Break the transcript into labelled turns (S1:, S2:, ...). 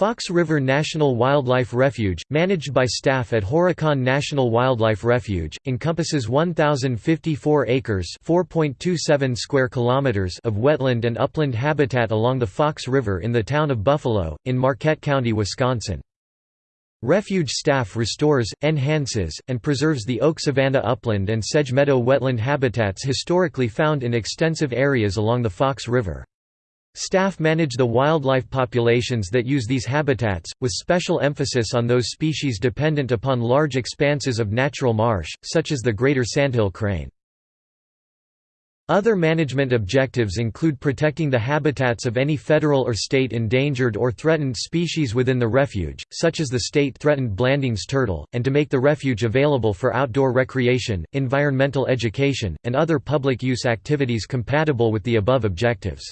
S1: Fox River National Wildlife Refuge, managed by staff at Horicon National Wildlife Refuge, encompasses 1,054 acres square kilometers of wetland and upland habitat along the Fox River in the town of Buffalo, in Marquette County, Wisconsin. Refuge staff restores, enhances, and preserves the oak savanna upland and sedge meadow wetland habitats historically found in extensive areas along the Fox River. Staff manage the wildlife populations that use these habitats, with special emphasis on those species dependent upon large expanses of natural marsh, such as the greater sandhill crane. Other management objectives include protecting the habitats of any federal or state endangered or threatened species within the refuge, such as the state-threatened Blanding's turtle, and to make the refuge available for outdoor recreation, environmental education, and other public use activities compatible with the above objectives.